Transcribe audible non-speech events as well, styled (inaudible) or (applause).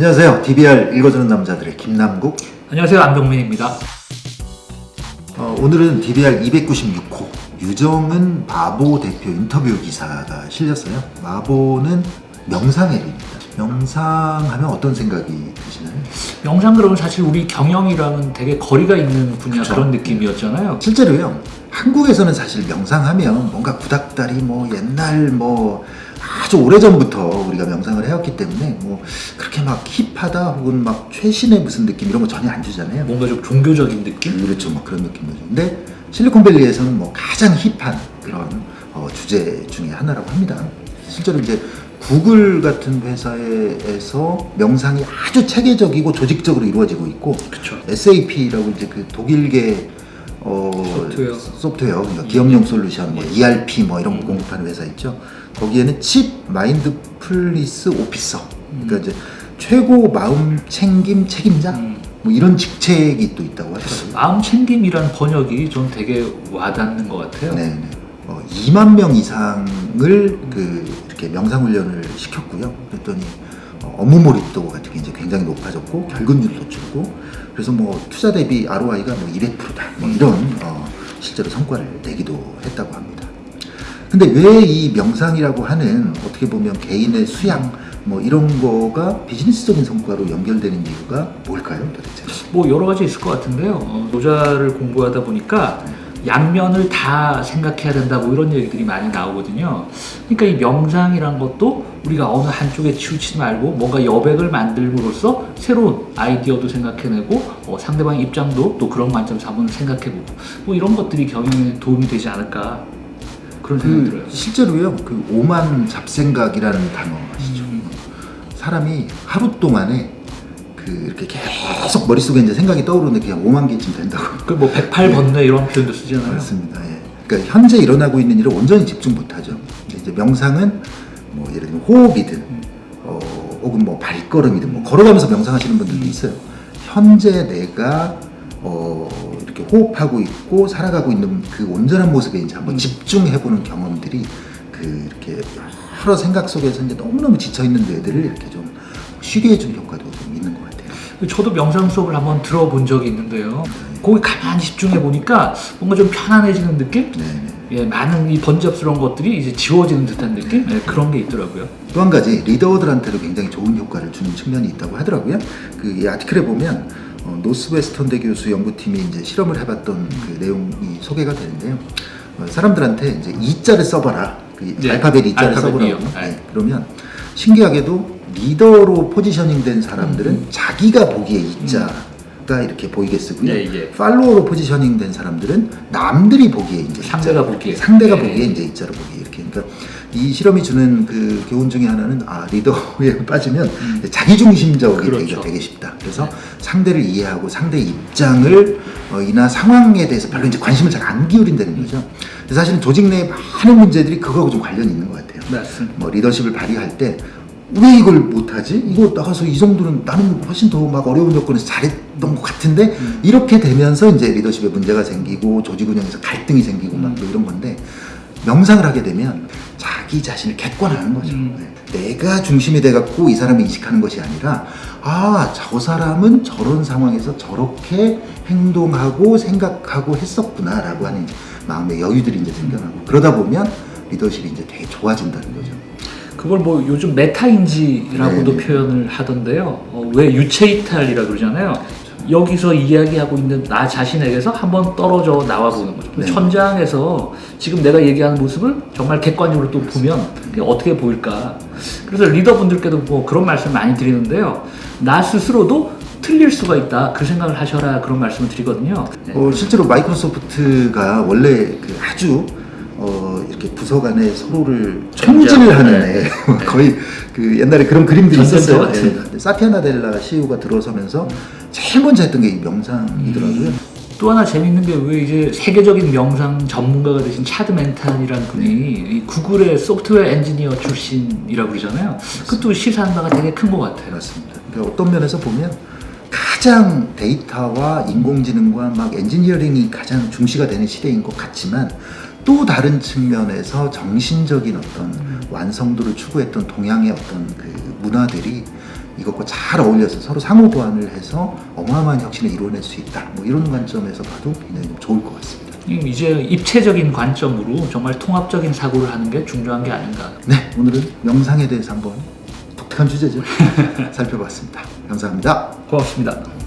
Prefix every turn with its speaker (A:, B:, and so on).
A: 안녕하세요. DBR 읽어주는 남자들의 김남국.
B: 안녕하세요 안병민입니다.
A: 어, 오늘은 DBR 296호 유정은 마보 대표 인터뷰 기사가 실렸어요. 마보는 명상의 일입니다. 명상하면 어떤 생각이 드시나요?
B: 명상 그러면 사실 우리 경영이랑은 되게 거리가 있는 분야
A: 그쵸.
B: 그런 느낌이었잖아요.
A: 실제로요. 한국에서는 사실 명상하면 뭔가 구닥다리 뭐 옛날 뭐 아주 오래전부터 우리가 명상을 해왔기 때문에 뭐 그렇게 막 힙하다 혹은 막 최신의 무슨 느낌 이런 거 전혀 안 주잖아요.
B: 뭔가 좀 종교적인 느낌?
A: 그렇죠. 뭐 그런 느낌이죠. 근데 실리콘밸리에서는 뭐 가장 힙한 그런 어, 주제 중에 하나라고 합니다. 실제로 이제 구글 같은 회사에서 명상이 아주 체계적이고 조직적으로 이루어지고 있고
B: 그렇죠.
A: SAP라고 이제 그 독일계 어,
B: 소프트웨어.
A: 소프트웨어 그러니까 기업용 솔루션, 뭐 ERP 뭐 이런 거 공급하는 회사 있죠. 거기에는 칩 마인드풀리스 오피서, 그러니까 이제 최고 마음 챙김 책임자
B: 음.
A: 뭐 이런 직책이 또 있다고 하더라고요.
B: 마음 챙김이라는 번역이 좀 되게 와닿는 것 같아요.
A: 네, 네. 어, 2만 명 이상을 그 이렇게 명상 훈련을 시켰고요. 그랬더니 어, 업무 몰입도 같은 게 이제 굉장히 높아졌고 결근율도 줄고 그래서 뭐 투자 대비 ROI가 뭐 200%다 뭐 이런 어, 실제로 성과를 내기도 했다고 합니다. 근데 왜 이 명상이라고 하는 어떻게 보면 개인의 수양 뭐 이런 거가 비즈니스적인 성과로 연결되는 이유가 뭘까요, 도대체?
B: 뭐 여러 가지 있을 것 같은데요. 어, 노자를 공부하다 보니까 양면을 다 생각해야 된다 뭐 이런 얘기들이 많이 나오거든요. 그러니까 이 명상이란 것도 우리가 어느 한쪽에 치우치지 말고 뭔가 여백을 만들므로써 새로운 아이디어도 생각해내고 어, 상대방의 입장도 또 그런 관점에서 한번 생각해보고 뭐 이런 것들이 경영에 도움이 되지 않을까 그런 생각이
A: 그
B: 들어요.
A: 실제로요 그 오만 잡생각이라는 단어 아시죠?
B: 음.
A: 사람이 하루 동안에 그 이렇게 계속 머릿속에 이제 생각이 떠오르는데 그냥 5만 개쯤 된다고
B: 그뭐 108번뇌 이런 표현도 쓰잖아요.
A: 맞습니다. 예. 그러니까 현재 일어나고 있는 일을 온전히 집중 못하죠. 이제 명상은 뭐 예를 들면 호흡이든 어, 혹은 뭐 발걸음이든 뭐 걸어가면서 명상하시는 분들도 있어요. 현재 내가 어, 이렇게 호흡하고 있고 살아가고 있는 그 온전한 모습에 이제 한번 집중해보는 경험들이 그 이렇게 여러 생각 속에서 이제 너무너무 지쳐 있는 뇌들을 이렇게 좀 쉬게 해주는 효과도 좀 있는 것 같아요.
B: 저도 명상 수업을 한번 들어본 적이 있는데요. 거기 가만히 집중해 보니까 뭔가 좀 편안해지는 느낌?
A: 네.
B: 예, 많은 이 번잡스러운 것들이 이제 지워지는 듯한 느낌? 예, 그런 게 있더라고요.
A: 또 한 가지 리더들한테도 굉장히 좋은 효과를 주는 측면이 있다고 하더라고요. 그 이 article에 보면 어, 노스웨스턴 대 교수 연구팀이 이제 실험을 해봤던 그 내용이 소개가 되는데요. 어, 사람들한테 이제 E자를 써봐라. 그
B: 네,
A: 알파벳 E자를 써보라고. 네,
B: 네.
A: 그러면 신기하게도 리더로 positioning 된 사람들은
B: 음.
A: 자기가 보기에 E자가 이렇게 보이게 쓰고요.
B: 예, 예.
A: follower로 positioning 된 사람들은 남들이 보기에 이제
B: 상대가 보기에.
A: 상대가
B: 예.
A: 보기에 이제 E자로 보기 이렇게 그러니까 이 실험이 주는 그 교훈 중에 하나는 아 리더에 (laughs) 빠지면 자기중심적이
B: 음. 그렇죠.
A: 되기가 되게 쉽다. 그래서 상대를 이해하고 상대의 입장을 어, 이나 상황에 대해서 별로 이제 관심을 잘 안 기울인다는 거죠. 근데 사실은 조직 내의 많은 문제들이 그거하고 좀 관련이 있는 것 같아요.
B: 맞습니다.
A: 뭐 리더십을 발휘할 때 왜 이걸 못하지? 이거 나가서 이 정도는 나는 훨씬 더 막 어려운 조건에서 잘했던 것 같은데 이렇게 되면서 이제 리더십에 문제가 생기고 조직 운영에서 갈등이 생기고 막뭐 이런 건데 명상을 하게 되면 자기 자신을 객관화하는 거죠.
B: 음.
A: 네. 내가 중심이 돼갖고 이 사람을 인식하는 것이 아니라 아 저 사람은 저런 상황에서 저렇게 행동하고 생각하고 했었구나 라고 하는 이제 마음의 여유들이 이제 생겨나고 그러다 보면 리더십이 이제 되게 좋아진다는 거죠.
B: 그걸 뭐 요즘 메타인지라고도
A: 네.
B: 표현을 하던데요. 어, 왜 유체이탈이라 그러잖아요. 여기서 이야기하고 있는 나 자신에게서 한번 떨어져 나와 보는 거죠.
A: 네.
B: 천장에서 지금 내가 얘기하는 모습을 정말 객관적으로 또 보면 어떻게 보일까. 그래서 리더분들께도 뭐 그런 말씀 많이 드리는데요. 나 스스로도 틀릴 수가 있다. 그 생각을 하셔라. 그런 말씀을 드리거든요. 네.
A: 어, 실제로 마이크로소프트가 원래 그 아주 어, 이렇게 부서 간에 서로를 총질을 하는
B: 네.
A: 애. (laughs) 거의 그 옛날에 그런 그림들이 있었어요.
B: 같은.
A: 예. 근데 사티아 나 델라 CEO가 들어서면서 제일 먼저 했던 게 이 명상이더라고요.
B: 또 하나 재밌는 게 왜 이제 세계적인 명상 전문가가 되신 차드 멩 탄이라는 분이 이 구글의 소프트웨어 엔지니어 출신이라고 그러잖아요. 그것도 시사하는 바가 되게 큰 것 같아요.
A: 맞습니다. 그러니까 어떤 면에서 보면 가장 데이터와 인공지능과 막 엔지니어링이 가장 중시가 되는 시대인 것 같지만 또 다른 측면에서 정신적인 어떤 완성도를 추구했던 동양의 어떤 그 문화들이 이것과 잘 어울려서 서로 상호 보완을 해서 어마어마한 혁신을 이뤄낼 수 있다. 뭐 이런 관점에서 봐도 굉장히 좀 좋을 것 같습니다.
B: 이제 입체적인 관점으로 정말 통합적인 사고를 하는 게 중요한 게 아닌가.
A: 네, 오늘은 명상에 대해서 한번 독특한 주제죠. (laughs) 살펴봤습니다. 감사합니다.
B: 고맙습니다.